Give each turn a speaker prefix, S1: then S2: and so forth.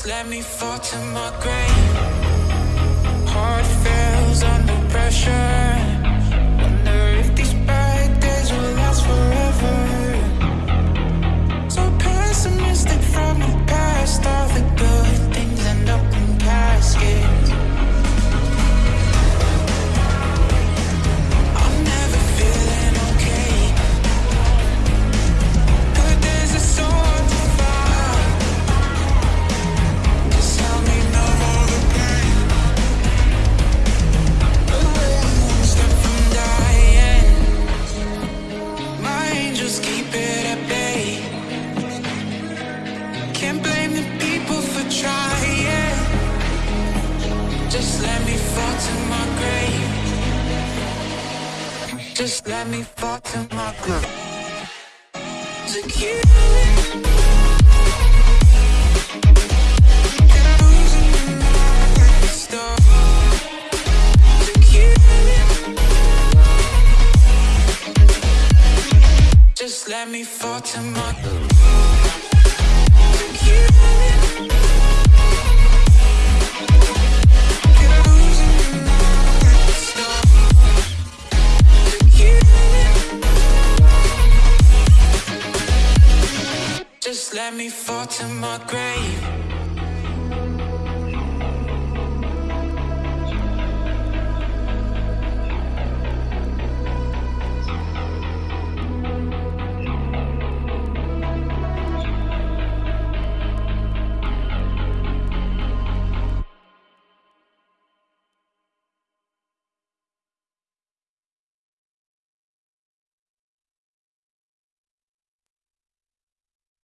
S1: Just let me fall to my grave. Heart fails under pressure. let me fall to my grave. Just let me fall to my grave. Secure Just let me fall to my... To kill it. me fall to my grave.